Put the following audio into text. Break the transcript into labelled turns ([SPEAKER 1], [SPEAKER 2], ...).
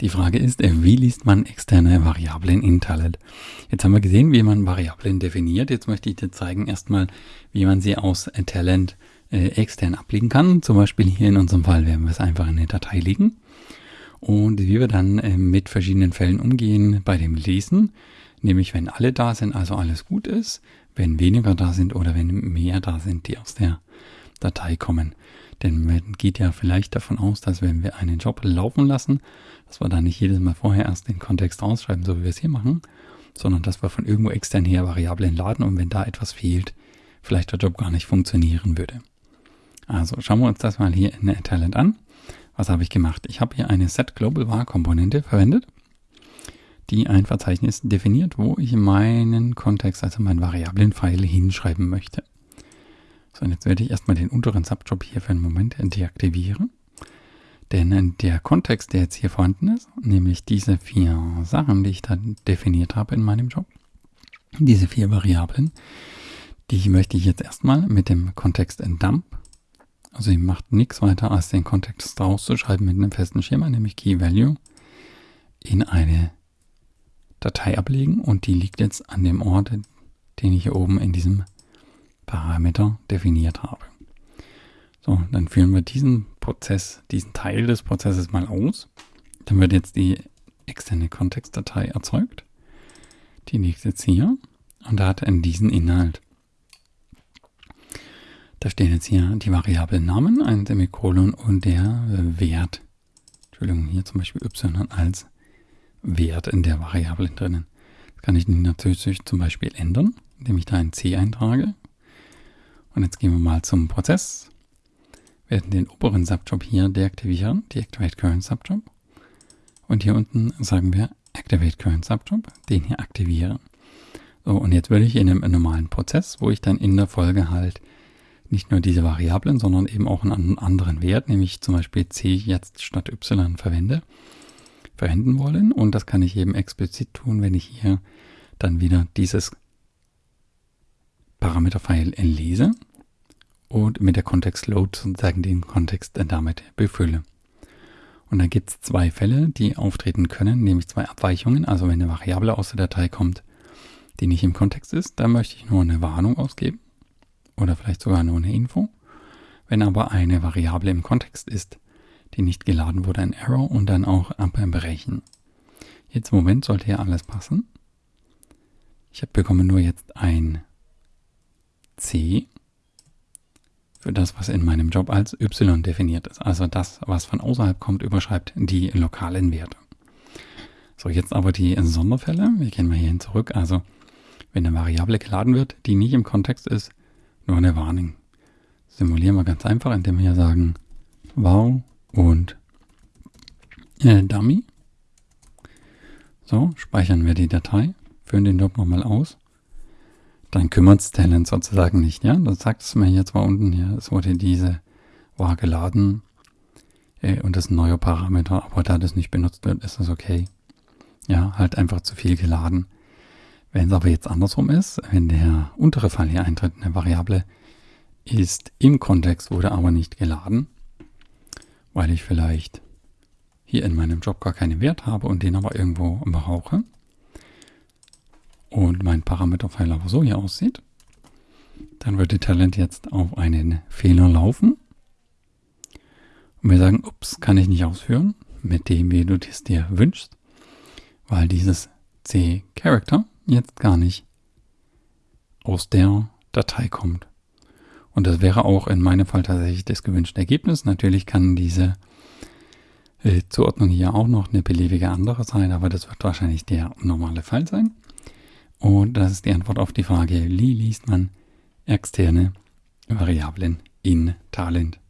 [SPEAKER 1] Die Frage ist, äh, wie liest man externe Variablen in Talent? Jetzt haben wir gesehen, wie man Variablen definiert. Jetzt möchte ich dir zeigen erstmal, wie man sie aus Talent äh, extern ablegen kann. Zum Beispiel hier in unserem Fall werden wir es einfach in eine Datei legen. Und wie wir dann äh, mit verschiedenen Fällen umgehen bei dem Lesen, nämlich wenn alle da sind, also alles gut ist, wenn weniger da sind oder wenn mehr da sind, die aus der Datei kommen. Denn man geht ja vielleicht davon aus, dass wenn wir einen Job laufen lassen, dass wir da nicht jedes Mal vorher erst den Kontext ausschreiben, so wie wir es hier machen, sondern dass wir von irgendwo extern her Variablen laden und wenn da etwas fehlt, vielleicht der Job gar nicht funktionieren würde. Also schauen wir uns das mal hier in Talent an. Was habe ich gemacht? Ich habe hier eine Set Global Var Komponente verwendet, die ein Verzeichnis definiert, wo ich meinen Kontext, also meinen Variablen-File hinschreiben möchte. So, und jetzt werde ich erstmal den unteren Subjob hier für einen Moment deaktivieren. Denn der Kontext, der jetzt hier vorhanden ist, nämlich diese vier Sachen, die ich da definiert habe in meinem Job, diese vier Variablen, die möchte ich jetzt erstmal mit dem Kontext dump, also ihr macht nichts weiter als den Kontext rauszuschreiben mit einem festen Schema, nämlich Key Value, in eine Datei ablegen und die liegt jetzt an dem Ort, den ich hier oben in diesem Parameter definiert habe. So, dann führen wir diesen Prozess, diesen Teil des Prozesses mal aus. Dann wird jetzt die externe Kontextdatei erzeugt. Die liegt jetzt hier und da hat er diesen Inhalt. Da stehen jetzt hier die Variablen Namen, ein Semikolon und der Wert. Entschuldigung, hier zum Beispiel y als Wert in der Variable drinnen. Das kann ich natürlich zum Beispiel ändern, indem ich da ein C eintrage. Und jetzt gehen wir mal zum Prozess werden den oberen Subjob hier deaktivieren, Deactivate Current Subjob. Und hier unten sagen wir Activate Current Subjob, den hier aktivieren. So, und jetzt würde ich in einem normalen Prozess, wo ich dann in der Folge halt nicht nur diese Variablen, sondern eben auch einen anderen Wert, nämlich zum Beispiel c jetzt statt y verwende, verwenden wollen. Und das kann ich eben explizit tun, wenn ich hier dann wieder dieses Parameter-File lese und mit der Kontext-Load sozusagen den Kontext damit befülle. Und dann gibt es zwei Fälle, die auftreten können, nämlich zwei Abweichungen. Also wenn eine Variable aus der Datei kommt, die nicht im Kontext ist, dann möchte ich nur eine Warnung ausgeben oder vielleicht sogar nur eine Info. Wenn aber eine Variable im Kontext ist, die nicht geladen wurde, ein Error und dann auch abbrechen. Jetzt im Moment sollte ja alles passen. Ich bekomme nur jetzt ein C für das, was in meinem Job als y definiert ist. Also das, was von außerhalb kommt, überschreibt die lokalen Werte. So, jetzt aber die Sonderfälle. Wir gehen mal hierhin zurück. Also, wenn eine Variable geladen wird, die nicht im Kontext ist, nur eine Warnung. Simulieren wir ganz einfach, indem wir hier sagen wow und äh, dummy. So, speichern wir die Datei, führen den Job nochmal aus dann kümmert es Talent sozusagen nicht. Ja, das sagt es mir hier zwar unten hier, es wurde diese war geladen äh, und das ist ein neuer Parameter, aber da das nicht benutzt wird, ist das okay. Ja, halt einfach zu viel geladen. Wenn es aber jetzt andersrum ist, wenn der untere Fall hier eintritt, eine Variable ist im Kontext, wurde aber nicht geladen, weil ich vielleicht hier in meinem Job gar keinen Wert habe und den aber irgendwo brauche, und mein Parameterpfeiler aber so hier aussieht, dann wird die Talent jetzt auf einen Fehler laufen. Und wir sagen, ups, kann ich nicht ausführen, mit dem, wie du es dir wünschst, weil dieses C-Character jetzt gar nicht aus der Datei kommt. Und das wäre auch in meinem Fall tatsächlich das gewünschte Ergebnis. Natürlich kann diese äh, Zuordnung hier auch noch eine beliebige andere sein, aber das wird wahrscheinlich der normale Fall sein. Und das ist die Antwort auf die Frage, wie liest man externe Variablen in Talent?